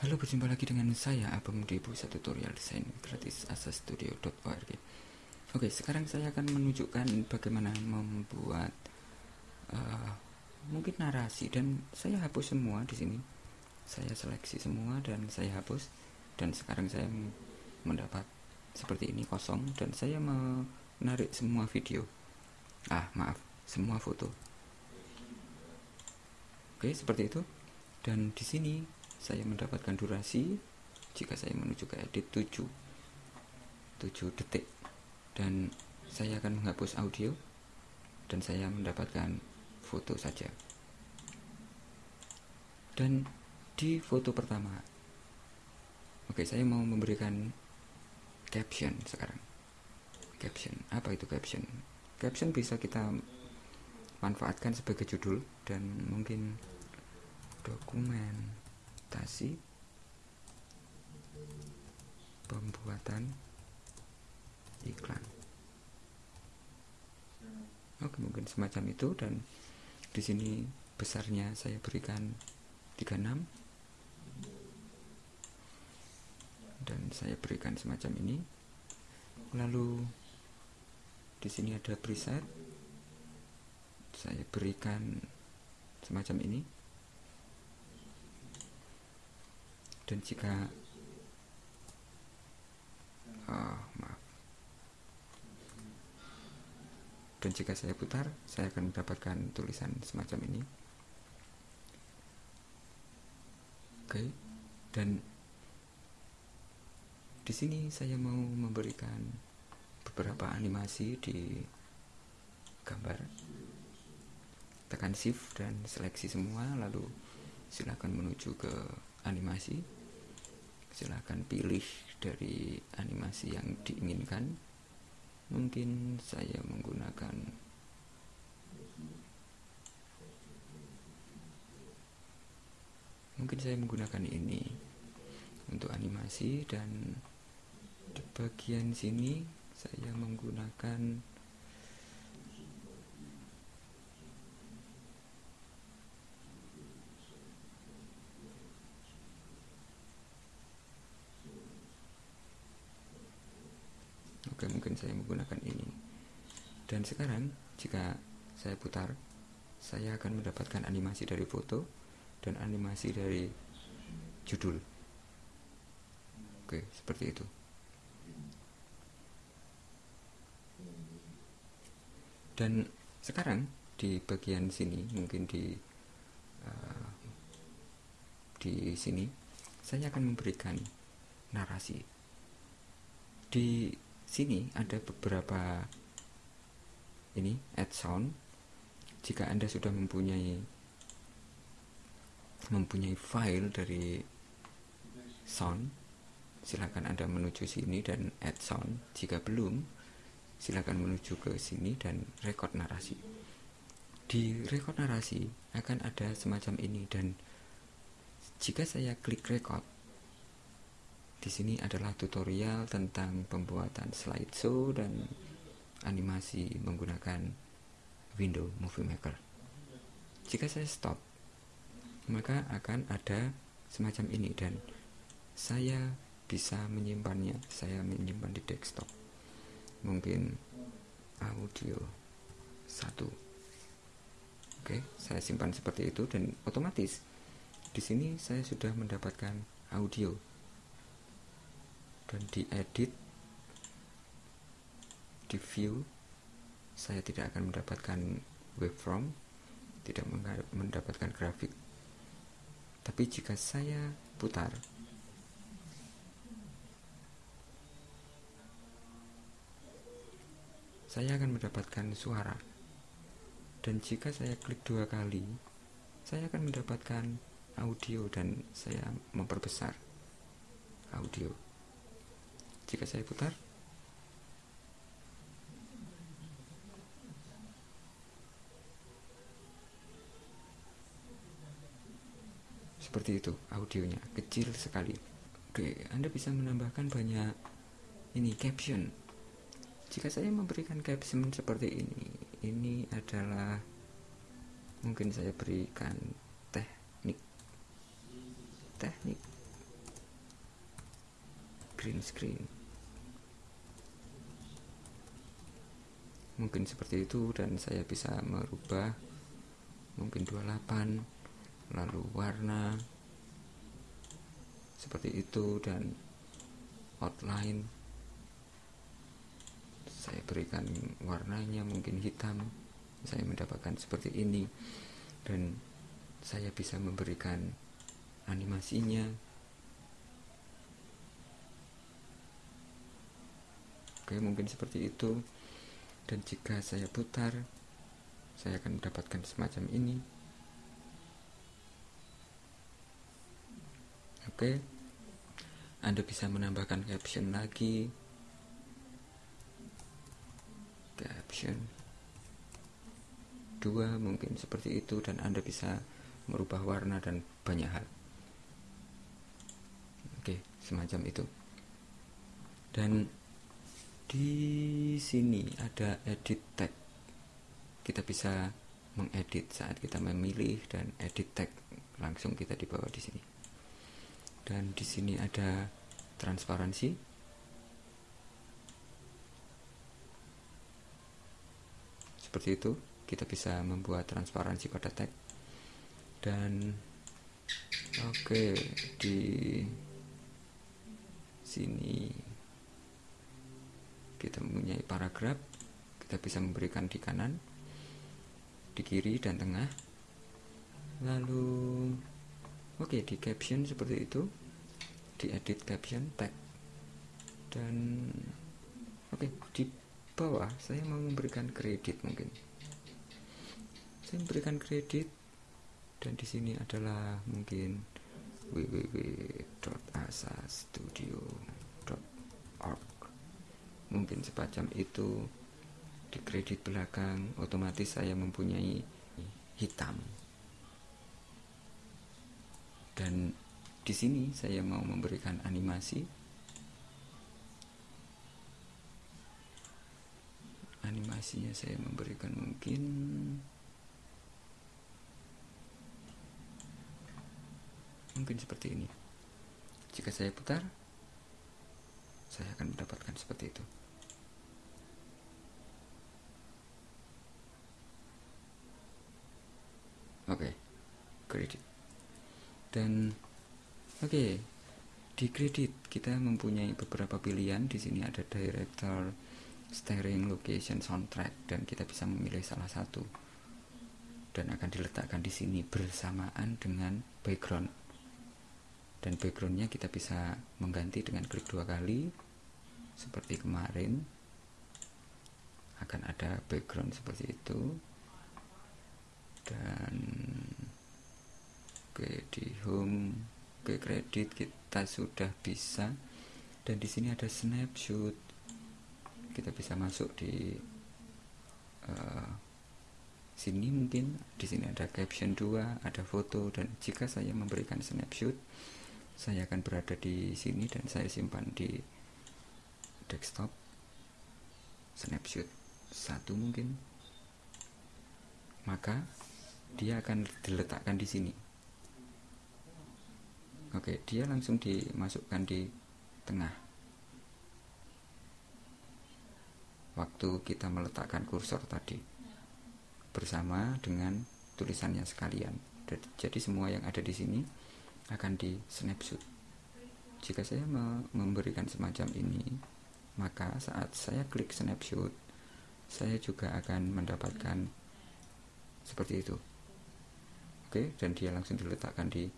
Halo, berjumpa lagi dengan saya Abang di pusat tutorial desain gratis asastudio.org. Oke, sekarang saya akan menunjukkan bagaimana membuat uh, mungkin narasi dan saya hapus semua di sini. Saya seleksi semua dan saya hapus dan sekarang saya mendapat seperti ini kosong dan saya menarik semua video. Ah, maaf, semua foto. Oke, seperti itu. Dan di sini saya mendapatkan durasi jika saya menuju ke edit 7 7 detik. Dan saya akan menghapus audio dan saya mendapatkan foto saja. Dan di foto pertama oke saya mau memberikan caption sekarang. Caption apa itu caption? Caption bisa kita manfaatkan sebagai judul dan mungkin dokumen adaptasi pembuatan iklan. Oke mungkin semacam itu dan di sini besarnya saya berikan 36 dan saya berikan semacam ini. Lalu di sini ada preset. Saya berikan semacam ini dan jika oh, maaf. Dan jika saya putar saya akan mendapatkan tulisan semacam ini. Oke dan di sini saya mau memberikan beberapa animasi di gambar. Tekan shift dan seleksi semua lalu silakan menuju ke animasi silahkan pilih dari animasi yang diinginkan. Mungkin saya menggunakan mungkin saya menggunakan ini untuk animasi dan di bagian sini saya menggunakan Oke, mungkin saya menggunakan ini. Dan sekarang, jika saya putar, saya akan mendapatkan animasi dari foto dan animasi dari judul. Oke, seperti itu. Dan sekarang di bagian sini, mungkin di uh, di sini, saya akan memberikan narasi. Di sini ada beberapa ini add sound. Jika anda sudah mempunyai mempunyai file dari sound silakan anda menuju sini dan add sound. Jika belum silakan menuju ke sini dan record narasi. Di record narasi akan ada semacam ini dan jika saya klik record di sini adalah tutorial tentang pembuatan slideshow dan animasi menggunakan window movie maker. Jika saya stop maka akan ada semacam ini dan saya bisa menyimpannya. Saya menyimpan di desktop. Mungkin audio satu. Oke saya simpan seperti itu dan otomatis di sini saya sudah mendapatkan audio dan diedit di view saya tidak akan mendapatkan waveform tidak mendapatkan grafik. Tapi jika saya putar saya akan mendapatkan suara. Dan jika saya klik dua kali saya akan mendapatkan audio dan saya memperbesar audio jika saya putar. Seperti itu audionya kecil sekali. Oke anda bisa menambahkan banyak ini caption. Jika saya memberikan caption seperti ini ini adalah mungkin saya berikan teknik. Teknik. Green screen mungkin seperti itu dan saya bisa merubah. Mungkin 28 lalu warna seperti itu dan outline. Saya berikan warnanya mungkin hitam saya mendapatkan seperti ini. Dan saya bisa memberikan animasinya. Oke mungkin seperti itu dan jika saya putar saya akan mendapatkan semacam ini. Oke. Anda bisa menambahkan caption lagi. Caption dua mungkin seperti itu dan Anda bisa merubah warna dan banyak hal. Oke semacam itu. Dan di sini ada edit tag. Kita bisa mengedit saat kita memilih dan edit tag langsung kita dibawa di sini. Dan di sini ada transparansi. Seperti itu kita bisa membuat transparansi pada tag. Dan oke okay, di sini kita mempunyai paragraf kita bisa memberikan di kanan di kiri dan tengah. Lalu oke okay, di caption seperti itu di edit caption tag. Dan oke okay, di bawah saya mau memberikan kredit mungkin. Saya memberikan kredit dan di sini adalah mungkin www.asastudio.org mungkin sepacam itu di kredit belakang otomatis saya mempunyai hitam. Dan di sini saya mau memberikan animasi. Animasinya saya memberikan mungkin mungkin seperti ini. Jika saya putar saya akan mendapatkan seperti itu oke okay. Kredit. Dan oke okay, di kredit kita mempunyai beberapa pilihan. Di sini ada director steering location soundtrack dan kita bisa memilih salah satu. Dan akan diletakkan di sini bersamaan dengan background. Dan backgroundnya kita bisa mengganti dengan klik dua kali seperti kemarin. Akan ada background seperti itu. Dan Oke, di home ke kredit kita sudah bisa. Dan di sini ada snapshot. Kita bisa masuk di uh, sini mungkin. Di sini ada caption 2, ada foto. Dan jika saya memberikan snapshot saya akan berada di sini dan saya simpan di desktop. Snapshot satu mungkin. Maka dia akan diletakkan di sini Oke, dia langsung dimasukkan di tengah. Waktu kita meletakkan kursor tadi bersama dengan tulisannya sekalian. Jadi semua yang ada di sini akan di snapshot. Jika saya memberikan semacam ini, maka saat saya klik snapshot, saya juga akan mendapatkan seperti itu. Oke, dan dia langsung diletakkan di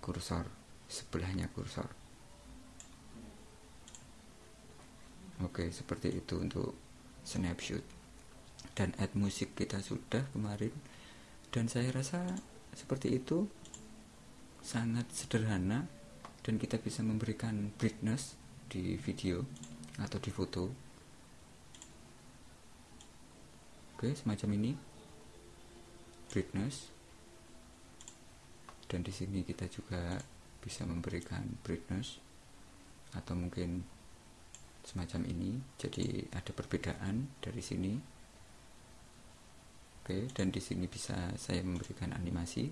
kursor. Sebelahnya kursor. Oke seperti itu untuk snapshot. Dan add musik kita sudah kemarin. Dan saya rasa seperti itu. Sangat sederhana. Dan kita bisa memberikan brightness di video atau di foto. Oke semacam ini. Brightness dan di sini kita juga bisa memberikan brightness atau mungkin semacam ini. Jadi ada perbedaan dari sini. Oke dan di sini bisa saya memberikan animasi.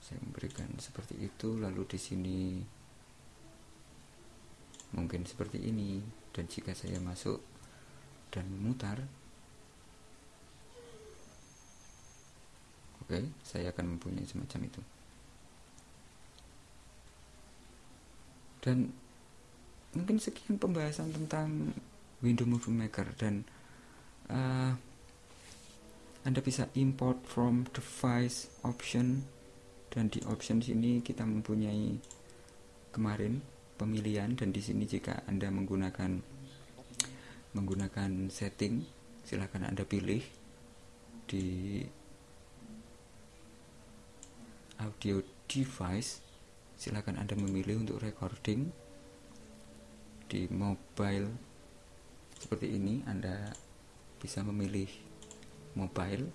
Saya memberikan seperti itu lalu di sini mungkin seperti ini. Dan jika saya masuk dan mutar. Oke saya akan mempunyai semacam itu. Dan mungkin sekian pembahasan tentang window movie maker dan uh, anda bisa import from device option dan di option sini kita mempunyai kemarin pemilihan dan di sini jika Anda menggunakan menggunakan setting silahkan Anda pilih di audio device. Silahkan Anda memilih untuk recording di mobile. Seperti ini Anda bisa memilih mobile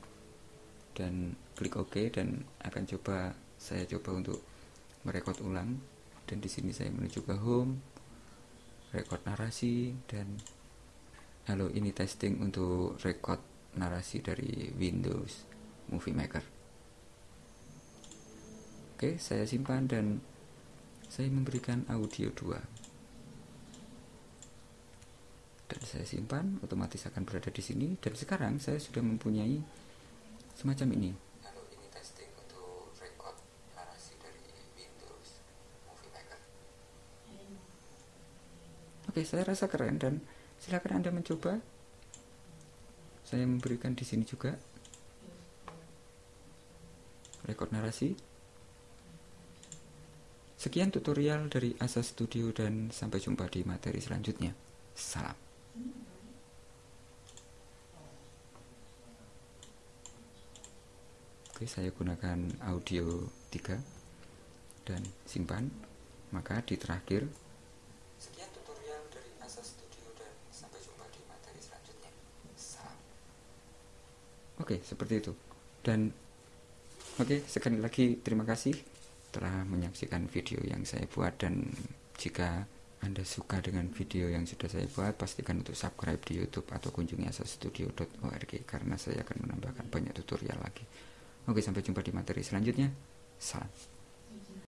dan klik OK dan akan coba saya coba untuk merekod ulang. Dan di sini saya menuju ke home record narasi dan halo ini testing untuk record narasi dari Windows Movie Maker. Oke saya simpan dan saya memberikan audio 2 dan saya simpan otomatis akan berada di sini. Dan sekarang saya sudah mempunyai semacam ini. Oke, saya rasa keren dan silakan Anda mencoba. Saya memberikan di sini juga rekod narasi. Sekian tutorial dari Asa Studio dan sampai jumpa di materi selanjutnya. Salam. Oke, saya gunakan audio 3 dan simpan. Maka di terakhir Oke, seperti itu. Dan oke, sekali lagi terima kasih telah menyaksikan video yang saya buat dan jika anda suka dengan video yang sudah saya buat, pastikan untuk subscribe di YouTube atau kunjungi asastudio.org karena saya akan menambahkan banyak tutorial lagi. Oke, sampai jumpa di materi selanjutnya. Salam.